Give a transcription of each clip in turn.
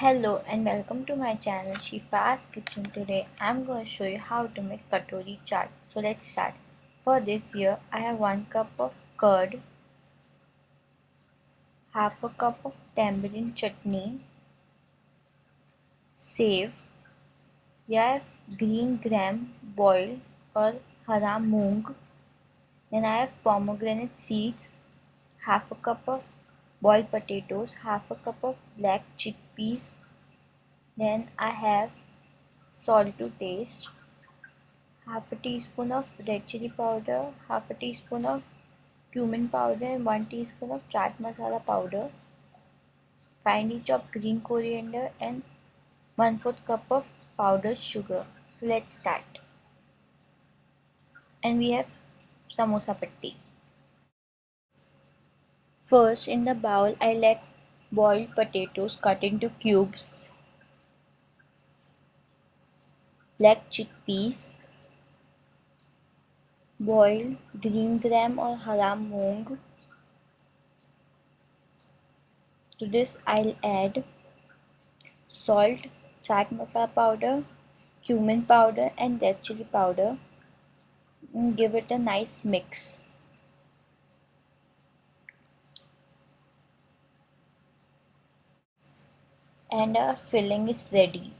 Hello and welcome to my channel Shifa's Kitchen. Today I'm going to show you how to make katori chaat. So let's start. For this here I have 1 cup of curd, half a cup of tamarind chutney, sev, I have green gram boiled or hara moong, then I have pomegranate seeds, half a cup of boiled potatoes, half a cup of black chickpeas, then I have salt to taste, half a teaspoon of red chili powder, half a teaspoon of cumin powder and 1 teaspoon of chaat masala powder, finely chopped green coriander and 1 4th cup of powdered sugar. So let's start. And we have samosa patti. First in the bowl I let boiled potatoes cut into cubes, black chickpeas, boiled green gram or hara moong. To this I'll add salt, chaat masala powder, cumin powder and red chili powder and give it a nice mix. And our filling is ready.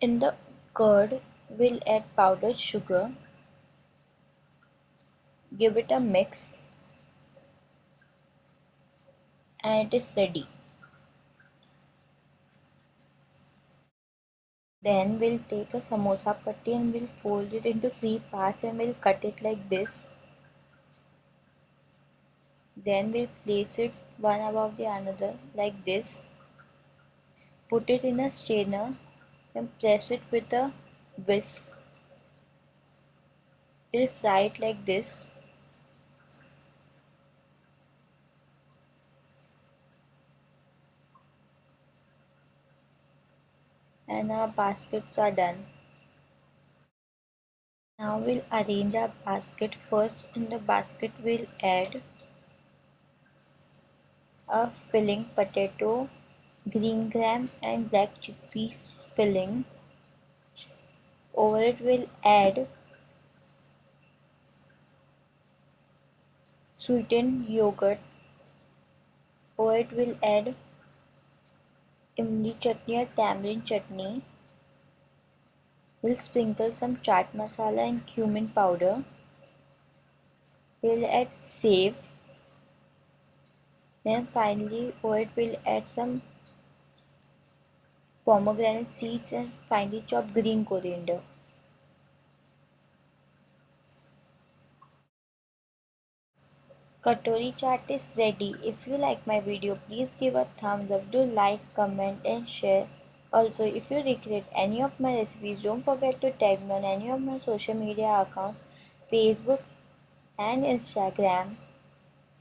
In the curd, we'll add powdered sugar, give it a mix and it is ready. Then we'll take a samosa patti and we'll fold it into three parts and we'll cut it like this. Then we'll place it one above the another like this. Put it in a strainer and press it with a whisk. We'll fry it like this. And our baskets are done. Now we'll arrange our basket. First in the basket we'll add a filling potato, green gram and black chickpeas filling. Over it we'll add sweetened yogurt. Over it we'll add imli chutney or tamarind chutney. We'll sprinkle some chaat masala and cumin powder. We'll add sev then finally it will add some pomegranate seeds and finely chopped green coriander. Katori chaat is ready. If you like my video, please give a thumbs up, do like, comment and share. Also, if you recreate any of my recipes, don't forget to tag me on any of my social media accounts, Facebook and Instagram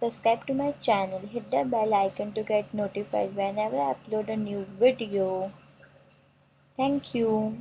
subscribe to my channel hit the bell icon to get notified whenever I upload a new video. Thank you.